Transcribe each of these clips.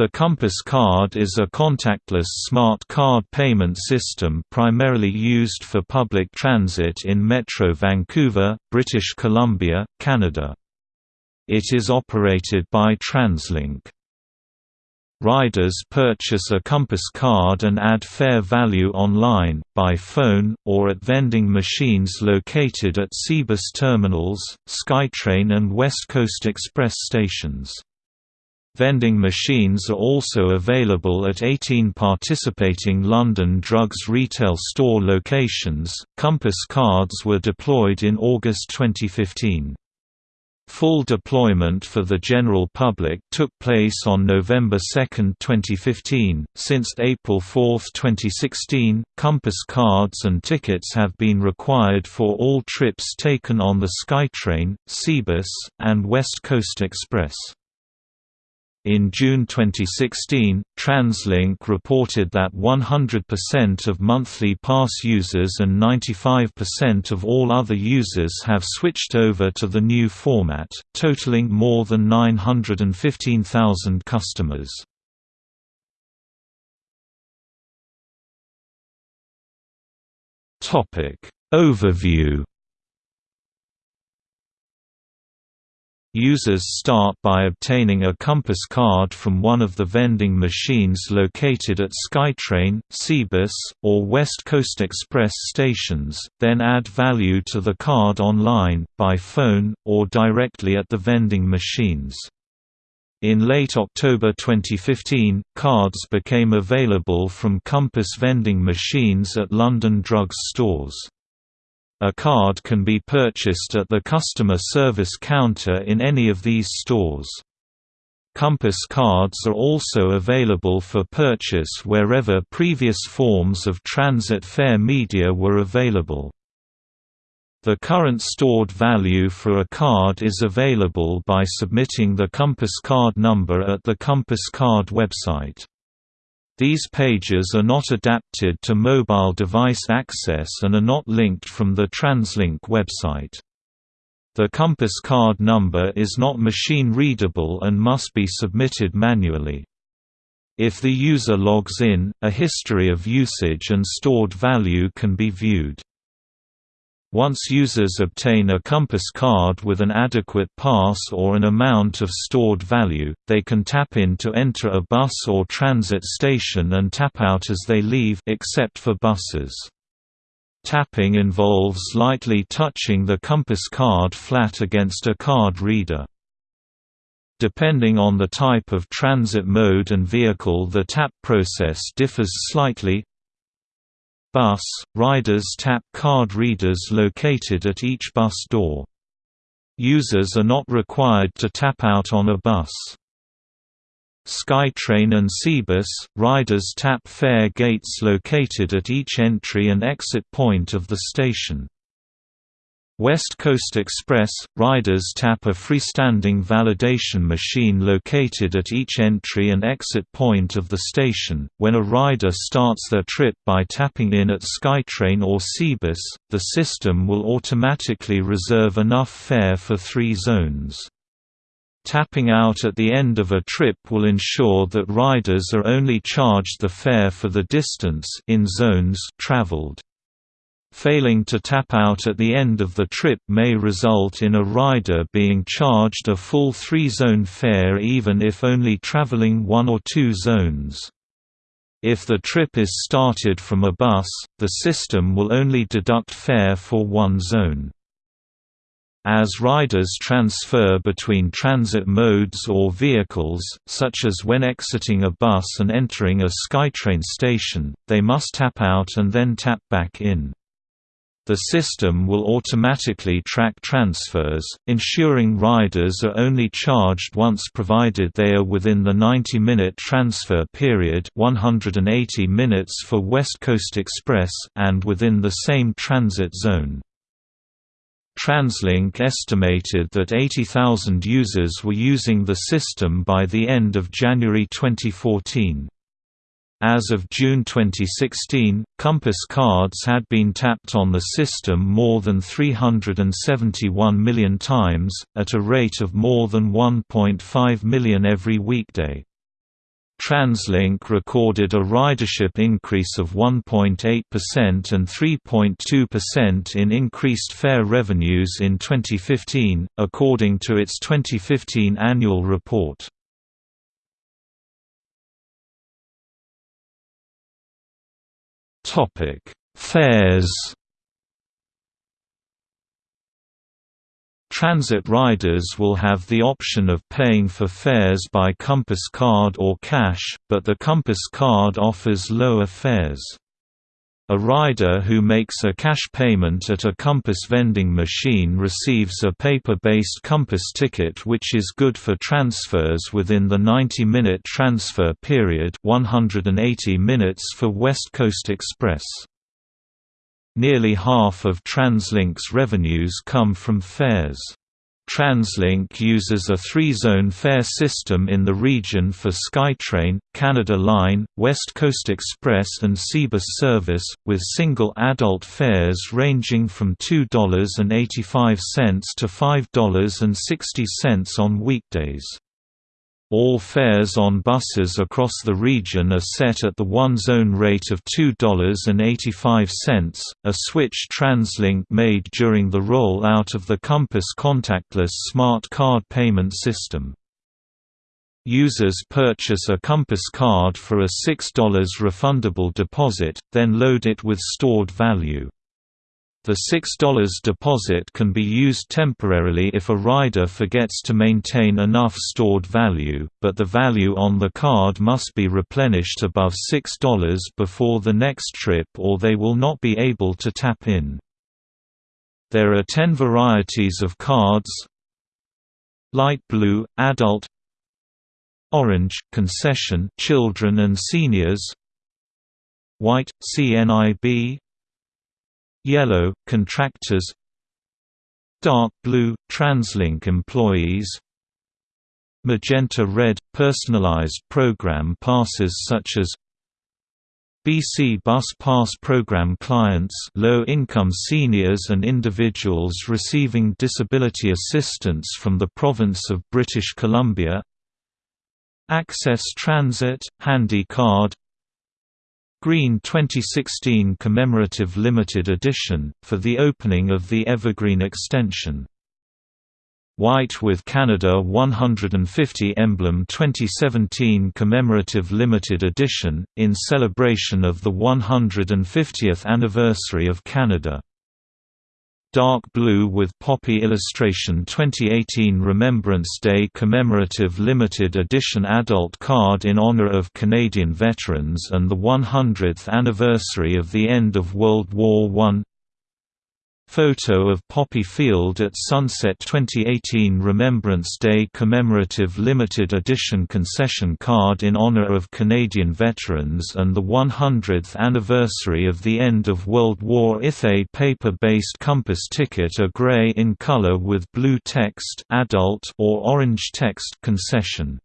The Compass Card is a contactless smart card payment system primarily used for public transit in Metro Vancouver, British Columbia, Canada. It is operated by TransLink. Riders purchase a Compass card and add fare value online, by phone, or at vending machines located at SeaBus terminals, SkyTrain and West Coast Express stations. Vending machines are also available at 18 participating London Drugs retail store locations. Compass cards were deployed in August 2015. Full deployment for the general public took place on November 2, 2015. Since April 4, 2016, Compass cards and tickets have been required for all trips taken on the SkyTrain, SeaBus, and West Coast Express. In June 2016, TransLink reported that 100% of monthly pass users and 95% of all other users have switched over to the new format, totaling more than 915,000 customers. Overview Users start by obtaining a Compass card from one of the vending machines located at SkyTrain, SeaBus, or West Coast Express stations, then add value to the card online, by phone, or directly at the vending machines. In late October 2015, cards became available from Compass vending machines at London drug stores. A card can be purchased at the customer service counter in any of these stores. Compass cards are also available for purchase wherever previous forms of transit fare media were available. The current stored value for a card is available by submitting the Compass card number at the Compass card website. These pages are not adapted to mobile device access and are not linked from the TransLink website. The Compass card number is not machine-readable and must be submitted manually. If the user logs in, a history of usage and stored value can be viewed. Once users obtain a Compass card with an adequate pass or an amount of stored value, they can tap in to enter a bus or transit station and tap out as they leave except for buses. Tapping involves lightly touching the Compass card flat against a card reader. Depending on the type of transit mode and vehicle the tap process differs slightly, Bus, riders tap card readers located at each bus door. Users are not required to tap out on a bus. SkyTrain and SeaBus, riders tap fare gates located at each entry and exit point of the station. West Coast Express – Riders tap a freestanding validation machine located at each entry and exit point of the station. When a rider starts their trip by tapping in at SkyTrain or SeaBus, the system will automatically reserve enough fare for three zones. Tapping out at the end of a trip will ensure that riders are only charged the fare for the distance in zones traveled. Failing to tap out at the end of the trip may result in a rider being charged a full three-zone fare even if only traveling one or two zones. If the trip is started from a bus, the system will only deduct fare for one zone. As riders transfer between transit modes or vehicles, such as when exiting a bus and entering a SkyTrain station, they must tap out and then tap back in. The system will automatically track transfers, ensuring riders are only charged once provided they are within the 90-minute transfer period 180 minutes for West Coast Express and within the same transit zone. TransLink estimated that 80,000 users were using the system by the end of January 2014. As of June 2016, Compass cards had been tapped on the system more than 371 million times, at a rate of more than 1.5 million every weekday. TransLink recorded a ridership increase of 1.8% and 3.2% in increased fare revenues in 2015, according to its 2015 annual report. Fares Transit riders will have the option of paying for fares by Compass card or cash, but the Compass card offers lower fares. A rider who makes a cash payment at a Compass vending machine receives a paper-based Compass ticket which is good for transfers within the 90-minute transfer period 180 minutes for West Coast Express. Nearly half of TransLink's revenues come from fares. TransLink uses a three-zone fare system in the region for SkyTrain, Canada Line, West Coast Express and SeaBus service, with single adult fares ranging from $2.85 to $5.60 on weekdays. All fares on buses across the region are set at the one-zone rate of $2.85, a switch TransLink made during the roll-out of the Compass contactless smart card payment system. Users purchase a Compass card for a $6 refundable deposit, then load it with stored value. The $6 deposit can be used temporarily if a rider forgets to maintain enough stored value, but the value on the card must be replenished above $6 before the next trip or they will not be able to tap in. There are 10 varieties of cards Light blue, adult Orange, concession children and seniors White, CNIB Yellow, contractors Dark blue, TransLink employees Magenta red, personalized program passes such as BC Bus Pass program clients low-income seniors and individuals receiving disability assistance from the province of British Columbia Access Transit, Handy Card Green 2016 Commemorative Limited Edition, for the opening of the Evergreen extension. White with Canada 150 Emblem 2017 Commemorative Limited Edition, in celebration of the 150th anniversary of Canada. Dark Blue with Poppy Illustration 2018 Remembrance Day Commemorative Limited Edition Adult Card in honor of Canadian veterans and the 100th anniversary of the end of World War I Photo of Poppy Field at Sunset 2018 Remembrance Day Commemorative Limited Edition Concession Card in honor of Canadian veterans and the 100th anniversary of the end of World War I. paper-based compass ticket are gray in color with blue text adult or orange text concession.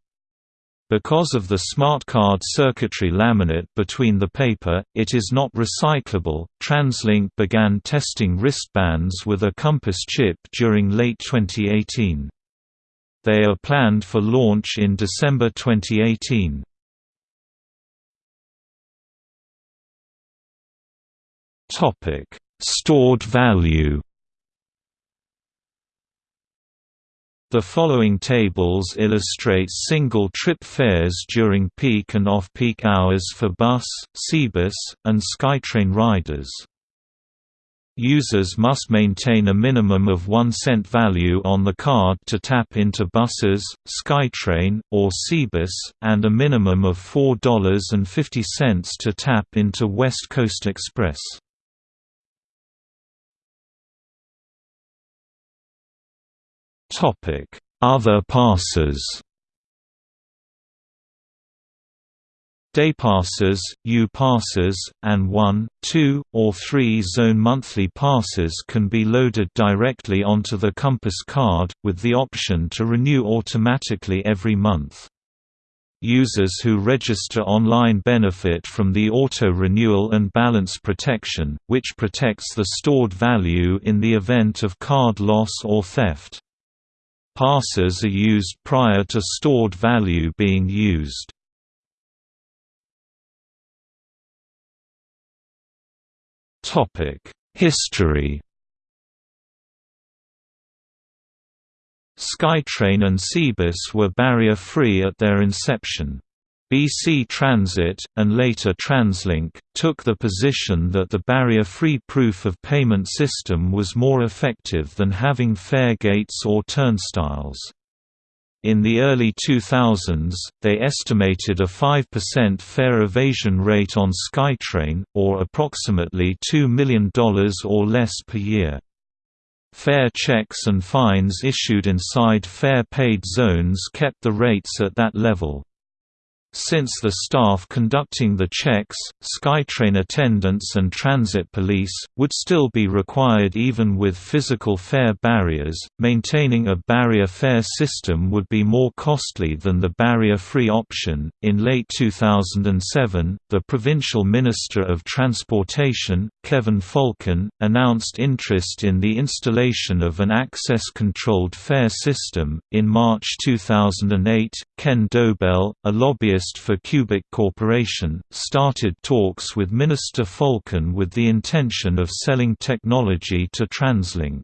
Because of the smart card circuitry laminate between the paper, it is not recyclable. TransLink began testing wristbands with a Compass chip during late 2018. They are planned for launch in December 2018. Topic: Stored value The following tables illustrate single-trip fares during peak and off-peak hours for bus, SeaBus, and SkyTrain riders. Users must maintain a minimum of 1 cent value on the card to tap into buses, SkyTrain, or SeaBus, and a minimum of $4.50 to tap into West Coast Express. Other passes Day passes, U passes, and 1, 2, or 3 zone monthly passes can be loaded directly onto the Compass card, with the option to renew automatically every month. Users who register online benefit from the auto-renewal and balance protection, which protects the stored value in the event of card loss or theft. Passes are used prior to stored value being used. History SkyTrain and SeaBus were barrier-free at their inception. BC Transit, and later TransLink, took the position that the barrier-free proof of payment system was more effective than having fare gates or turnstiles. In the early 2000s, they estimated a 5% fare evasion rate on SkyTrain, or approximately $2 million or less per year. Fare checks and fines issued inside fare-paid zones kept the rates at that level. Since the staff conducting the checks, SkyTrain attendants and transit police, would still be required even with physical fare barriers, maintaining a barrier fare system would be more costly than the barrier-free option. In late 2007, the Provincial Minister of Transportation, Kevin Falcon, announced interest in the installation of an access-controlled fare system. In March 2008, Ken Dobell, a lobbyist for Cubic Corporation, started talks with Minister Falcon with the intention of selling technology to TransLink.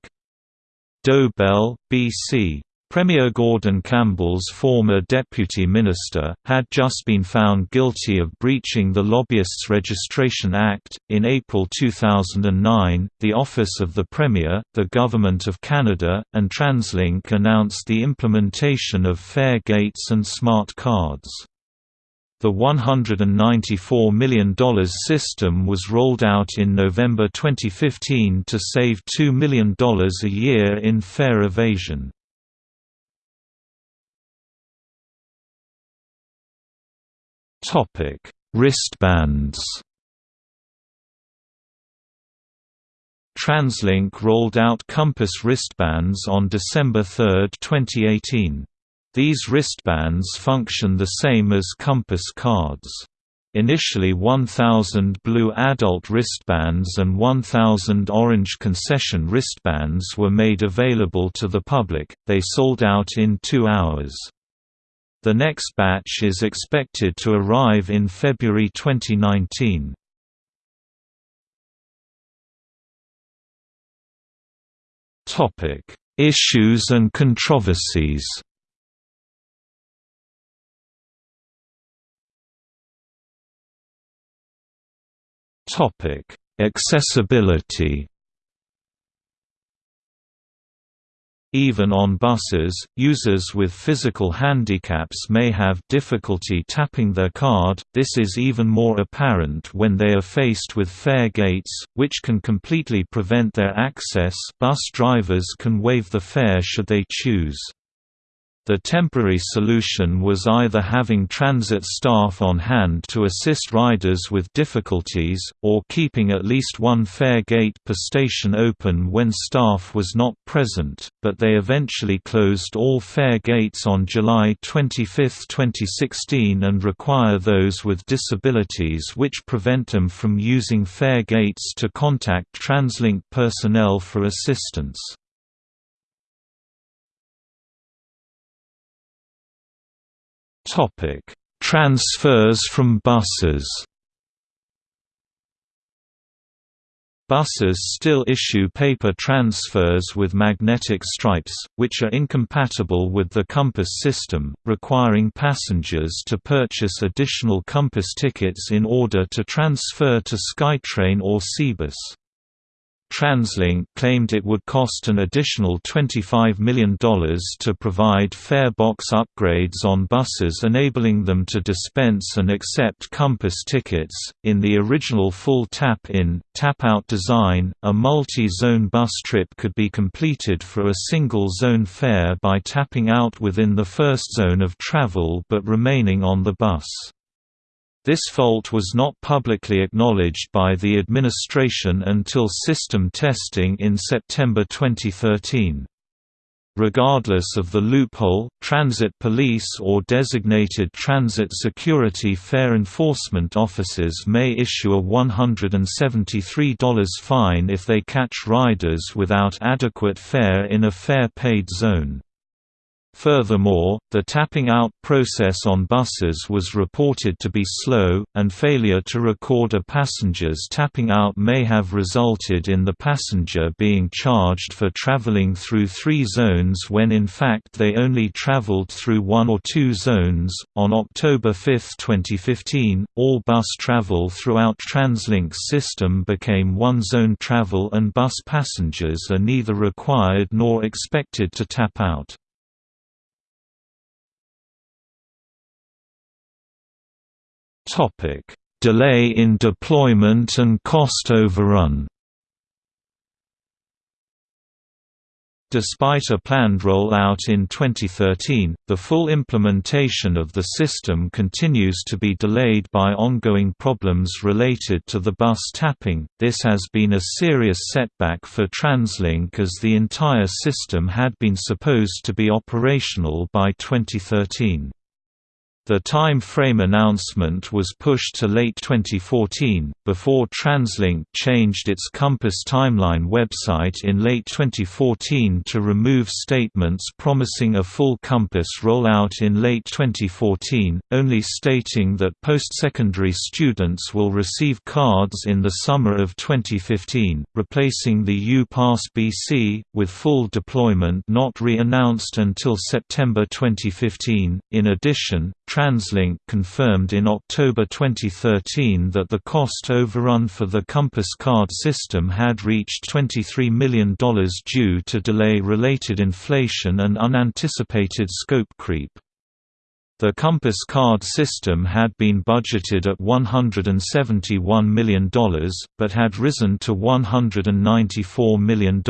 Dobell, B.C. Premier Gordon Campbell's former deputy minister, had just been found guilty of breaching the Lobbyists Registration Act. In April 2009, the Office of the Premier, the Government of Canada, and TransLink announced the implementation of fare gates and smart cards. The $194 million system was rolled out in November 2015 to save $2 million a year in fare evasion. Wristbands TransLink rolled out Compass wristbands on December 3, 2018. These wristbands function the same as Compass cards. Initially 1,000 blue adult wristbands and 1,000 orange concession wristbands were made available to the public, they sold out in two hours. The next batch is expected to arrive in February 2019. Issues and controversies Topic: Accessibility. Even on buses, users with physical handicaps may have difficulty tapping their card, this is even more apparent when they are faced with fare gates, which can completely prevent their access bus drivers can waive the fare should they choose. The temporary solution was either having transit staff on hand to assist riders with difficulties, or keeping at least one fare gate per station open when staff was not present, but they eventually closed all fare gates on July 25, 2016 and require those with disabilities which prevent them from using fare gates to contact TransLink personnel for assistance. Topic: Transfers from buses. Buses still issue paper transfers with magnetic stripes, which are incompatible with the Compass system, requiring passengers to purchase additional Compass tickets in order to transfer to SkyTrain or SeaBus. TransLink claimed it would cost an additional $25 million to provide fare box upgrades on buses enabling them to dispense and accept Compass tickets. In the original full tap-in, tap-out design, a multi-zone bus trip could be completed for a single zone fare by tapping out within the first zone of travel but remaining on the bus. This fault was not publicly acknowledged by the administration until system testing in September 2013. Regardless of the loophole, transit police or designated transit security fare enforcement officers may issue a $173 fine if they catch riders without adequate fare in a fare paid zone. Furthermore, the tapping out process on buses was reported to be slow, and failure to record a passenger's tapping out may have resulted in the passenger being charged for traveling through three zones when in fact they only traveled through one or two zones. On October 5, 2015, all bus travel throughout TransLink's system became one zone travel and bus passengers are neither required nor expected to tap out. Topic: Delay in deployment and cost overrun. Despite a planned rollout in 2013, the full implementation of the system continues to be delayed by ongoing problems related to the bus tapping. This has been a serious setback for TransLink as the entire system had been supposed to be operational by 2013. The time frame announcement was pushed to late 2014, before TransLink changed its Compass Timeline website in late 2014 to remove statements promising a full Compass rollout in late 2014, only stating that post-secondary students will receive cards in the summer of 2015, replacing the U-Pass BC, with full deployment not re-announced until September 2015. In addition, TransLink confirmed in October 2013 that the cost overrun for the Compass card system had reached $23 million due to delay-related inflation and unanticipated scope creep. The Compass card system had been budgeted at $171 million, but had risen to $194 million.